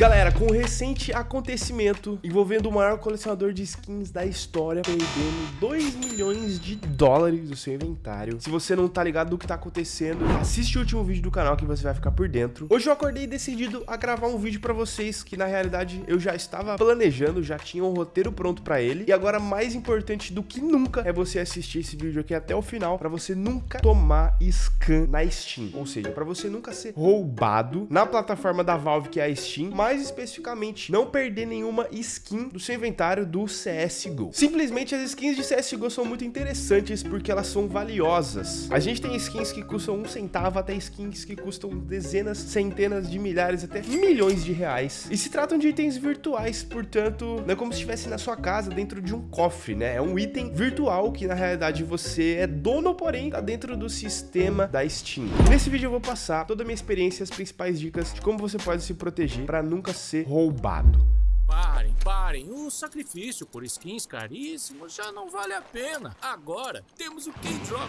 Galera, com o recente acontecimento envolvendo o maior colecionador de skins da história perdendo 2 milhões de dólares do seu inventário. Se você não tá ligado do que tá acontecendo, assiste o último vídeo do canal que você vai ficar por dentro. Hoje eu acordei decidido a gravar um vídeo pra vocês que na realidade eu já estava planejando, já tinha um roteiro pronto pra ele. E agora mais importante do que nunca é você assistir esse vídeo aqui até o final pra você nunca tomar scan na Steam. Ou seja, pra você nunca ser roubado na plataforma da Valve que é a Steam, mas mais especificamente, não perder nenhuma skin do seu inventário do CSGO. Simplesmente as skins de CSGO são muito interessantes porque elas são valiosas. A gente tem skins que custam um centavo até skins que custam dezenas, centenas de milhares, até milhões de reais. E se tratam de itens virtuais, portanto, não é como se estivesse na sua casa dentro de um cofre, né? É um item virtual que na realidade você é dono, porém tá dentro do sistema da Steam. Nesse vídeo eu vou passar toda a minha experiência as principais dicas de como você pode se proteger para nunca nunca ser roubado. Parem, parem. O sacrifício por skins caríssimos já não vale a pena. Agora temos o K-Drop.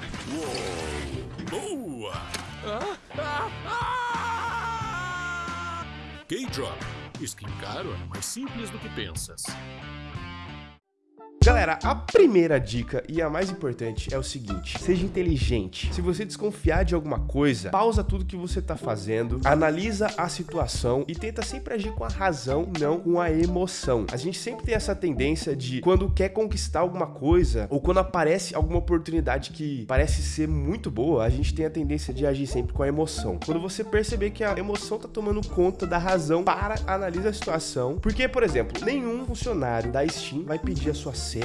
Boa! Ah, ah, ah! K-Drop. Skin caro é mais simples do que pensas. Galera, a primeira dica e a mais importante é o seguinte, seja inteligente. Se você desconfiar de alguma coisa, pausa tudo que você tá fazendo, analisa a situação e tenta sempre agir com a razão, não com a emoção. A gente sempre tem essa tendência de quando quer conquistar alguma coisa ou quando aparece alguma oportunidade que parece ser muito boa, a gente tem a tendência de agir sempre com a emoção. Quando você perceber que a emoção tá tomando conta da razão, para, analisa a situação. Porque, por exemplo, nenhum funcionário da Steam vai pedir a sua senha,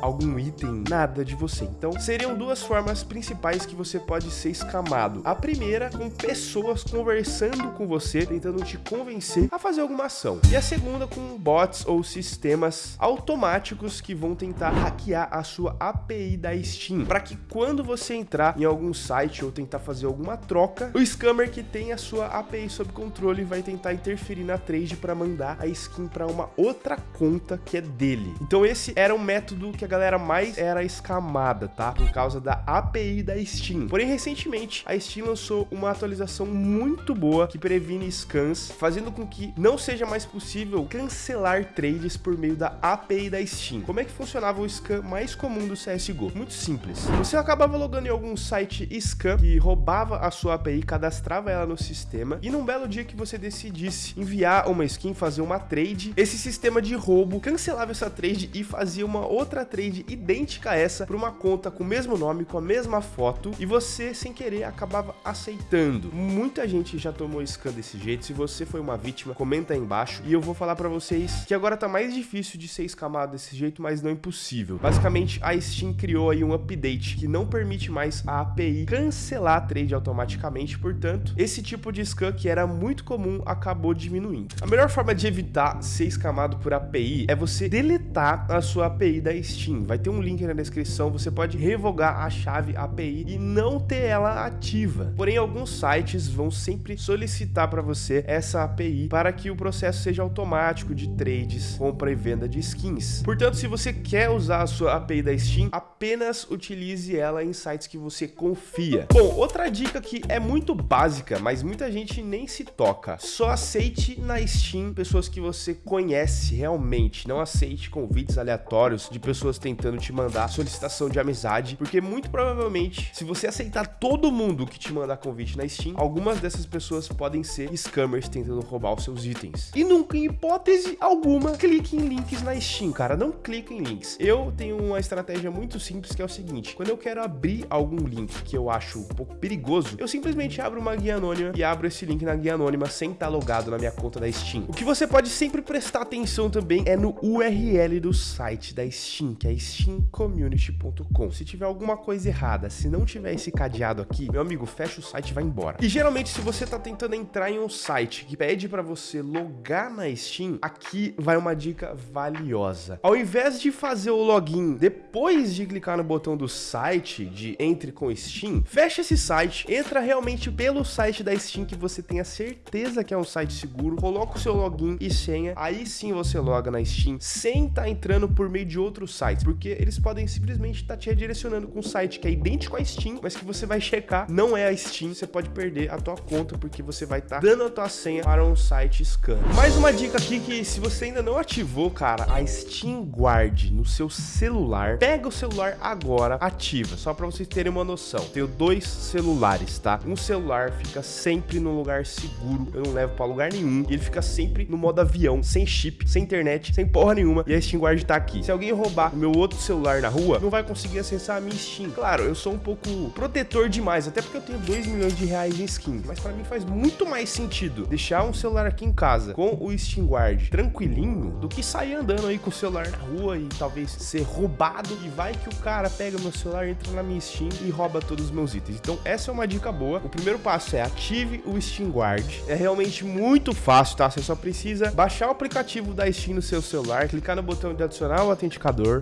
algum item, nada de você. Então, seriam duas formas principais que você pode ser escamado. A primeira, com pessoas conversando com você, tentando te convencer a fazer alguma ação. E a segunda, com bots ou sistemas automáticos que vão tentar hackear a sua API da Steam, para que quando você entrar em algum site ou tentar fazer alguma troca, o scammer que tem a sua API sob controle vai tentar interferir na trade para mandar a skin para uma outra conta que é dele. Então esse era um método que a galera mais era escamada, tá? Por causa da API da Steam. Porém, recentemente, a Steam lançou uma atualização muito boa que previne scans, fazendo com que não seja mais possível cancelar trades por meio da API da Steam. Como é que funcionava o scan mais comum do CSGO? Muito simples. Você acabava logando em algum site scam que roubava a sua API, cadastrava ela no sistema, e num belo dia que você decidisse enviar uma skin, fazer uma trade, esse sistema de roubo cancelava essa trade e fazia uma uma outra trade idêntica a essa para uma conta com o mesmo nome, com a mesma foto e você, sem querer, acabava aceitando. Muita gente já tomou scam desse jeito. Se você foi uma vítima, comenta aí embaixo e eu vou falar para vocês que agora tá mais difícil de ser escamado desse jeito, mas não impossível. Basicamente, a Steam criou aí um update que não permite mais a API cancelar a trade automaticamente, portanto, esse tipo de scam que era muito comum acabou diminuindo. A melhor forma de evitar ser escamado por API é você deletar a sua API API da Steam. Vai ter um link na descrição, você pode revogar a chave API e não ter ela ativa. Porém, alguns sites vão sempre solicitar para você essa API para que o processo seja automático de trades, compra e venda de skins. Portanto, se você quer usar a sua API da Steam, apenas utilize ela em sites que você confia. Bom, outra dica que é muito básica, mas muita gente nem se toca. Só aceite na Steam pessoas que você conhece realmente. Não aceite convites aleatórios de pessoas tentando te mandar solicitação de amizade, porque muito provavelmente, se você aceitar todo mundo que te mandar convite na Steam, algumas dessas pessoas podem ser scammers tentando roubar os seus itens. E nunca, em hipótese alguma, clique em links na Steam, cara. Não clique em links. Eu tenho uma estratégia muito simples que é o seguinte: quando eu quero abrir algum link que eu acho um pouco perigoso, eu simplesmente abro uma guia anônima e abro esse link na guia anônima sem estar logado na minha conta da Steam. O que você pode sempre prestar atenção também é no URL do site da Steam, que é steamcommunity.com. Se tiver alguma coisa errada, se não tiver esse cadeado aqui, meu amigo, fecha o site e vai embora. E geralmente, se você tá tentando entrar em um site que pede para você logar na Steam, aqui vai uma dica valiosa. Ao invés de fazer o login depois de clicar no botão do site de entre com Steam, fecha esse site, entra realmente pelo site da Steam que você tenha certeza que é um site seguro, coloca o seu login e senha, aí sim você loga na Steam sem estar tá entrando por meio de outros sites, porque eles podem simplesmente estar tá te redirecionando com um site que é idêntico à Steam, mas que você vai checar, não é a Steam, você pode perder a tua conta porque você vai estar tá dando a tua senha para um site scam. Mais uma dica aqui que se você ainda não ativou, cara, a Steam Guard no seu celular, pega o celular agora, ativa, só para vocês terem uma noção. Tenho dois celulares, tá? Um celular fica sempre no lugar seguro, eu não levo para lugar nenhum, ele fica sempre no modo avião, sem chip, sem internet, sem porra nenhuma, e a Steam Guard tá aqui. Se alguém roubar o meu outro celular na rua, não vai conseguir acessar a minha Steam. Claro, eu sou um pouco protetor demais, até porque eu tenho 2 milhões de reais em skin, mas para mim faz muito mais sentido deixar um celular aqui em casa com o Steam Guard tranquilinho do que sair andando aí com o celular na rua e talvez ser roubado e vai que o cara pega meu celular, entra na minha Steam e rouba todos os meus itens. Então essa é uma dica boa. O primeiro passo é ative o Steam Guard. É realmente muito fácil, tá? Você só precisa baixar o aplicativo da Steam no seu celular, clicar no botão de adicionar o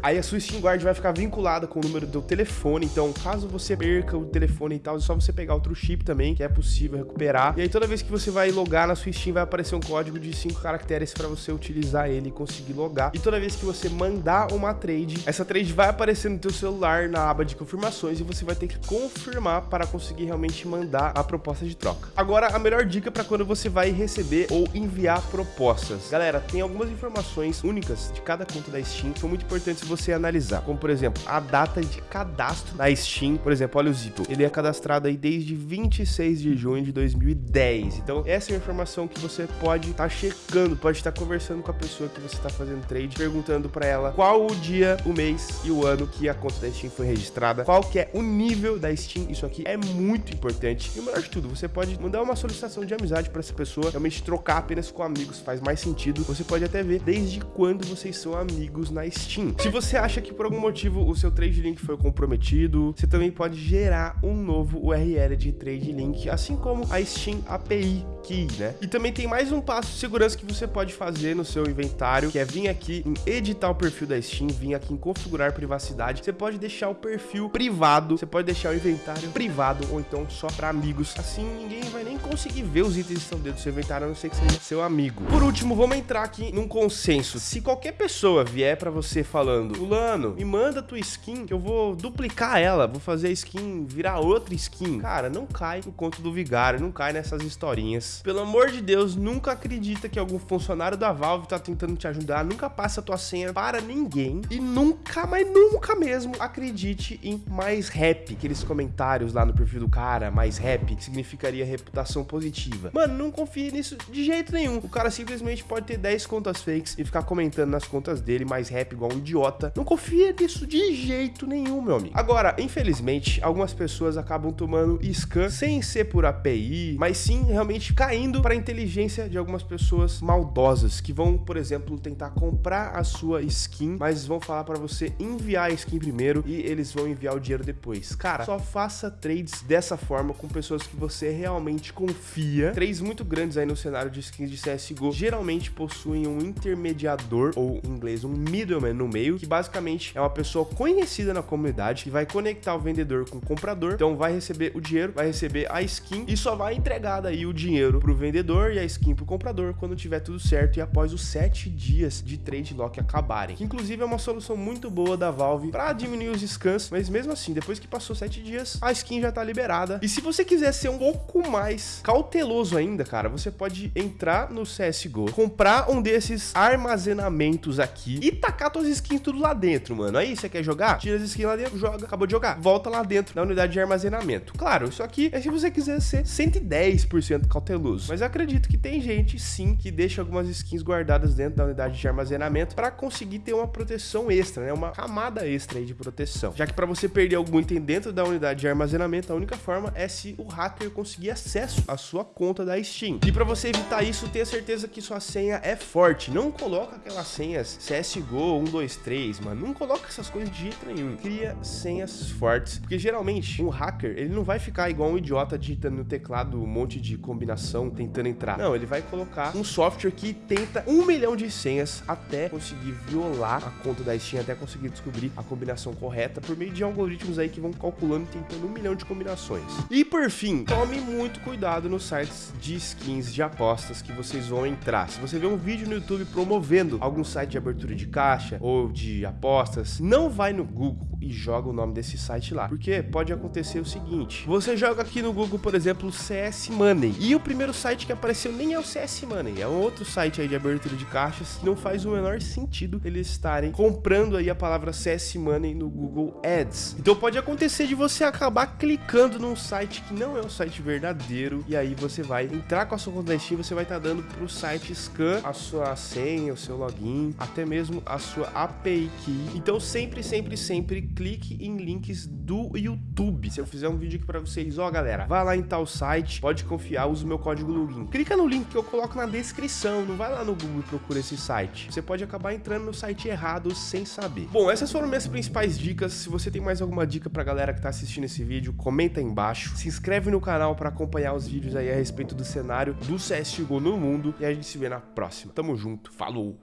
Aí a sua Steam Guard vai ficar vinculada com o número do telefone. Então, caso você perca o telefone e tal, é só você pegar outro chip também, que é possível recuperar. E aí toda vez que você vai logar na sua Steam, vai aparecer um código de 5 caracteres para você utilizar ele e conseguir logar. E toda vez que você mandar uma trade, essa trade vai aparecer no teu celular na aba de confirmações e você vai ter que confirmar para conseguir realmente mandar a proposta de troca. Agora, a melhor dica para quando você vai receber ou enviar propostas. Galera, tem algumas informações únicas de cada conta da Steam que são muito importantes você analisar, como por exemplo, a data de cadastro da Steam. Por exemplo, olha o Zito, ele é cadastrado aí desde 26 de junho de 2010. Então, essa é uma informação que você pode estar tá checando, pode estar tá conversando com a pessoa que você está fazendo trade, perguntando para ela qual o dia, o mês e o ano que a conta da Steam foi registrada, qual que é o nível da Steam. Isso aqui é muito importante. E o melhor de tudo, você pode mandar uma solicitação de amizade para essa pessoa, realmente trocar apenas com amigos faz mais sentido. Você pode até ver desde quando vocês são amigos na Steam. Se você acha que por algum motivo o seu trade link foi comprometido, você também pode gerar um novo URL de trade link, assim como a Steam API Key, né? E também tem mais um passo de segurança que você pode fazer no seu inventário, que é vir aqui em editar o perfil da Steam, vir aqui em configurar privacidade. Você pode deixar o perfil privado, você pode deixar o inventário privado ou então só para amigos. Assim ninguém vai nem conseguir ver os itens que estão dentro do seu inventário, a não ser que seja seu amigo. Por último, vamos entrar aqui num consenso. Se qualquer pessoa vier para você falando, fulano, me manda tua skin que eu vou duplicar ela, vou fazer a skin virar outra skin. Cara, não cai no conto do vigário, não cai nessas historinhas. Pelo amor de Deus, nunca acredita que algum funcionário da Valve tá tentando te ajudar, nunca passa a tua senha para ninguém e nunca, mas nunca mesmo acredite em mais rap, aqueles comentários lá no perfil do cara, mais rap, que significaria reputação positiva. Mano, não confie nisso de jeito nenhum. O cara simplesmente pode ter 10 contas fakes e ficar comentando nas contas dele mais rap igual um idiota. Não confia nisso de jeito nenhum, meu amigo. Agora, infelizmente, algumas pessoas acabam tomando scan sem ser por API, mas sim realmente caindo para a inteligência de algumas pessoas maldosas que vão, por exemplo, tentar comprar a sua skin, mas vão falar para você enviar a skin primeiro e eles vão enviar o dinheiro depois. Cara, só faça trades dessa forma com pessoas que você realmente confia. Trades muito grandes aí no cenário de skins de CSGO geralmente possuem um intermediador ou em inglês um middleman no meio, que basicamente é uma pessoa conhecida na comunidade que vai conectar o vendedor com o comprador, então vai receber o dinheiro, vai receber a skin e só vai entregar daí o dinheiro pro vendedor e a skin pro comprador quando tiver tudo certo e após os 7 dias de trade lock acabarem. Que inclusive é uma solução muito boa da Valve para diminuir os scans, mas mesmo assim, depois que passou 7 dias, a skin já tá liberada. E se você quiser ser um pouco mais cauteloso ainda, cara, você pode entrar no CSGO, comprar um desses armazenamentos aqui e tacar suas skins tudo lá dentro, mano. Aí você quer jogar? Tira as skins lá dentro, joga, acabou de jogar. Volta lá dentro na unidade de armazenamento. Claro, isso aqui é se você quiser ser 110% cauteloso. Mas eu acredito que tem gente, sim, que deixa algumas skins guardadas dentro da unidade de armazenamento para conseguir ter uma proteção extra, né? Uma camada extra aí de proteção. Já que para você perder algum item dentro da unidade de armazenamento, a única forma é se o hacker conseguir acesso à sua conta da Steam. E para você evitar isso, tenha certeza que sua senha é forte. Não coloca aquelas senhas CSGO 123, mano. Não coloca essas coisas de jeito nenhum. Cria senhas fortes, porque geralmente um hacker, ele não vai ficar igual um idiota digitando no teclado um monte de combinação combinação tentando entrar. Não, ele vai colocar um software que tenta um milhão de senhas até conseguir violar a conta da Steam, até conseguir descobrir a combinação correta por meio de algoritmos aí que vão calculando e tentando um milhão de combinações. E por fim, tome muito cuidado nos sites de skins de apostas que vocês vão entrar. Se você vê um vídeo no YouTube promovendo algum site de abertura de caixa ou de apostas, não vai no Google e joga o nome desse site lá. Porque pode acontecer o seguinte: você joga aqui no Google, por exemplo, CS Money, e o primeiro site que apareceu nem é o CS Money, é um outro site aí de abertura de caixas que não faz o menor sentido eles estarem comprando aí a palavra CS Money no Google Ads. Então pode acontecer de você acabar clicando num site que não é um site verdadeiro e aí você vai entrar com a sua conta da Steam, você vai estar tá dando pro site scan a sua senha, o seu login, até mesmo a sua API key. Então sempre, sempre, sempre clique em links do YouTube. Se eu fizer um vídeo aqui para vocês, ó galera, vai lá em tal site, pode confiar, usa o meu código login. Clica no link que eu coloco na descrição, não vai lá no Google e procura esse site. Você pode acabar entrando no site errado sem saber. Bom, essas foram minhas principais dicas. Se você tem mais alguma dica pra galera que tá assistindo esse vídeo, comenta aí embaixo. Se inscreve no canal para acompanhar os vídeos aí a respeito do cenário do CSGO no mundo e a gente se vê na próxima. Tamo junto, falou!